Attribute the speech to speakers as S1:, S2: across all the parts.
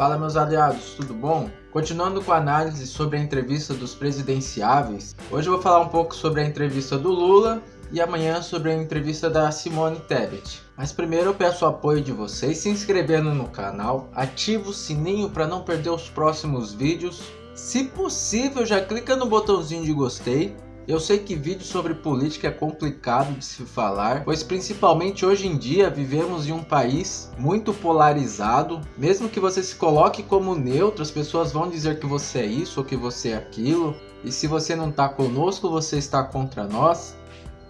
S1: Fala meus aliados, tudo bom? Continuando com a análise sobre a entrevista dos presidenciáveis, hoje eu vou falar um pouco sobre a entrevista do Lula e amanhã sobre a entrevista da Simone Tebet. Mas primeiro eu peço o apoio de vocês se inscrevendo no canal, ativa o sininho para não perder os próximos vídeos. Se possível já clica no botãozinho de gostei eu sei que vídeo sobre política é complicado de se falar, pois principalmente hoje em dia vivemos em um país muito polarizado. Mesmo que você se coloque como neutro, as pessoas vão dizer que você é isso ou que você é aquilo. E se você não está conosco, você está contra nós.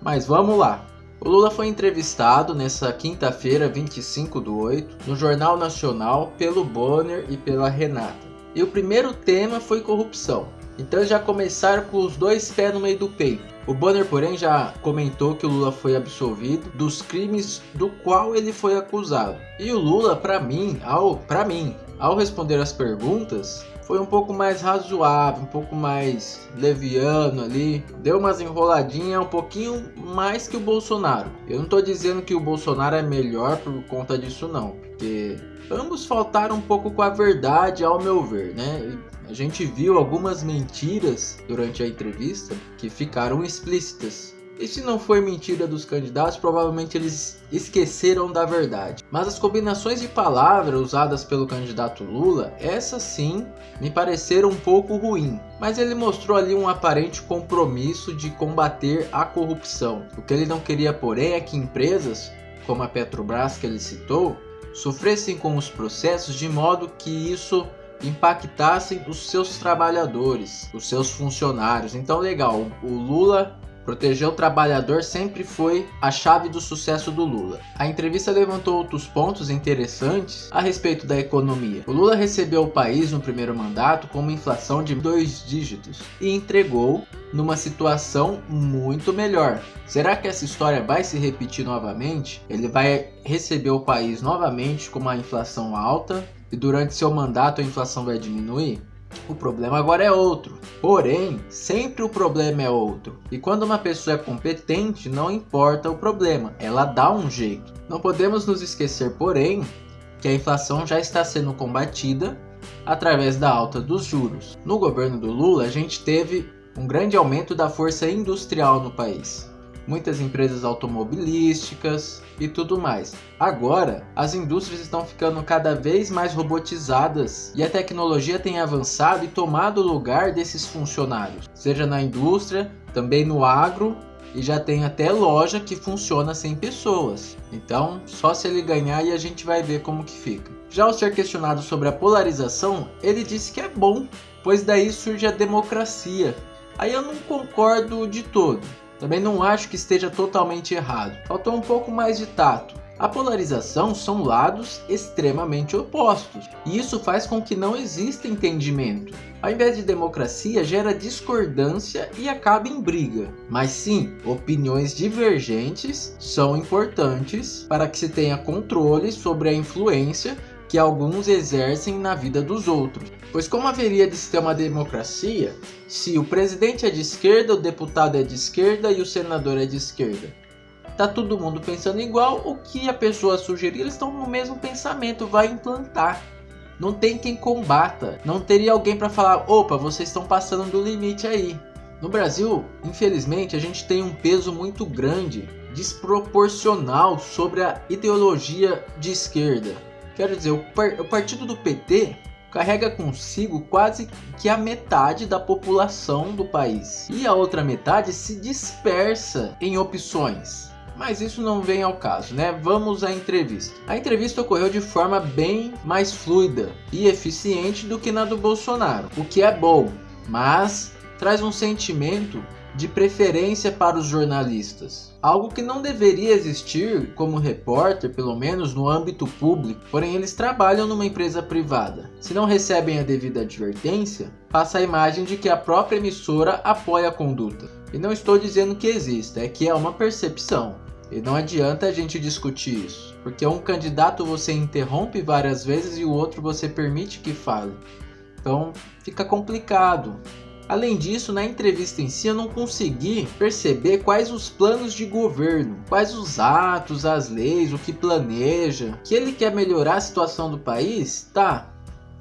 S1: Mas vamos lá. O Lula foi entrevistado nessa quinta-feira, 25 do 8, no Jornal Nacional pelo Bonner e pela Renata. E o primeiro tema foi corrupção. Então já começaram com os dois pés no meio do peito. O Bonner, porém, já comentou que o Lula foi absolvido dos crimes do qual ele foi acusado. E o Lula, para mim, ao para mim, ao responder as perguntas, foi um pouco mais razoável, um pouco mais leviano ali, deu umas enroladinhas um pouquinho mais que o Bolsonaro. Eu não estou dizendo que o Bolsonaro é melhor por conta disso não, porque ambos faltaram um pouco com a verdade ao meu ver, né? A gente viu algumas mentiras durante a entrevista que ficaram explícitas. E se não foi mentira dos candidatos, provavelmente eles esqueceram da verdade. Mas as combinações de palavras usadas pelo candidato Lula, essas sim me pareceram um pouco ruim. Mas ele mostrou ali um aparente compromisso de combater a corrupção. O que ele não queria, porém, é que empresas, como a Petrobras que ele citou, sofressem com os processos de modo que isso impactassem os seus trabalhadores, os seus funcionários. Então, legal, o Lula Proteger o trabalhador sempre foi a chave do sucesso do Lula. A entrevista levantou outros pontos interessantes a respeito da economia. O Lula recebeu o país no primeiro mandato com uma inflação de dois dígitos e entregou numa situação muito melhor. Será que essa história vai se repetir novamente? Ele vai receber o país novamente com uma inflação alta e durante seu mandato a inflação vai diminuir? O problema agora é outro. Porém, sempre o problema é outro. E quando uma pessoa é competente, não importa o problema, ela dá um jeito. Não podemos nos esquecer, porém, que a inflação já está sendo combatida através da alta dos juros. No governo do Lula, a gente teve um grande aumento da força industrial no país muitas empresas automobilísticas e tudo mais. Agora, as indústrias estão ficando cada vez mais robotizadas e a tecnologia tem avançado e tomado o lugar desses funcionários, seja na indústria, também no agro e já tem até loja que funciona sem pessoas. Então, só se ele ganhar e a gente vai ver como que fica. Já ao ser questionado sobre a polarização, ele disse que é bom, pois daí surge a democracia. Aí eu não concordo de todo. Também não acho que esteja totalmente errado. Faltou um pouco mais de tato. A polarização são lados extremamente opostos, e isso faz com que não exista entendimento. Ao invés de democracia, gera discordância e acaba em briga. Mas sim, opiniões divergentes são importantes para que se tenha controle sobre a influência que alguns exercem na vida dos outros. Pois como haveria de se ter uma democracia se o presidente é de esquerda, o deputado é de esquerda e o senador é de esquerda? Tá todo mundo pensando igual, o que a pessoa sugerir, eles estão no mesmo pensamento, vai implantar. Não tem quem combata, não teria alguém para falar, opa, vocês estão passando do limite aí. No Brasil, infelizmente, a gente tem um peso muito grande, desproporcional sobre a ideologia de esquerda Quero dizer, o, par o partido do PT carrega consigo quase que a metade da população do país. E a outra metade se dispersa em opções. Mas isso não vem ao caso, né? Vamos à entrevista. A entrevista ocorreu de forma bem mais fluida e eficiente do que na do Bolsonaro, o que é bom, mas traz um sentimento de preferência para os jornalistas. Algo que não deveria existir como repórter, pelo menos no âmbito público, porém eles trabalham numa empresa privada. Se não recebem a devida advertência, passa a imagem de que a própria emissora apoia a conduta. E não estou dizendo que exista, é que é uma percepção. E não adianta a gente discutir isso, porque um candidato você interrompe várias vezes e o outro você permite que fale. Então fica complicado. Além disso, na entrevista em si eu não consegui perceber quais os planos de governo, quais os atos, as leis, o que planeja, que ele quer melhorar a situação do país, tá.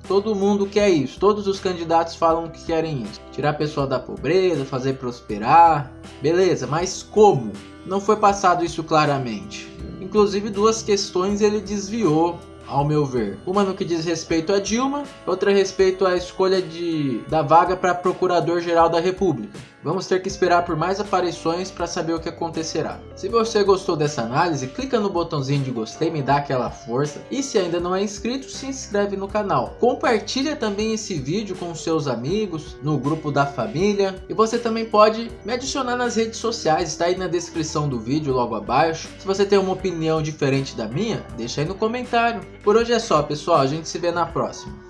S1: Todo mundo quer isso, todos os candidatos falam que querem isso. Tirar a pessoa da pobreza, fazer prosperar. Beleza, mas como? Não foi passado isso claramente. Inclusive duas questões ele desviou ao meu ver. Uma no que diz respeito a Dilma, outra respeito à escolha de, da vaga para Procurador-Geral da República. Vamos ter que esperar por mais aparições para saber o que acontecerá. Se você gostou dessa análise, clica no botãozinho de gostei, me dá aquela força. E se ainda não é inscrito, se inscreve no canal. Compartilha também esse vídeo com seus amigos, no grupo da família. E você também pode me adicionar nas redes sociais, está aí na descrição do vídeo logo abaixo. Se você tem uma opinião diferente da minha, deixa aí no comentário. Por hoje é só pessoal, a gente se vê na próxima.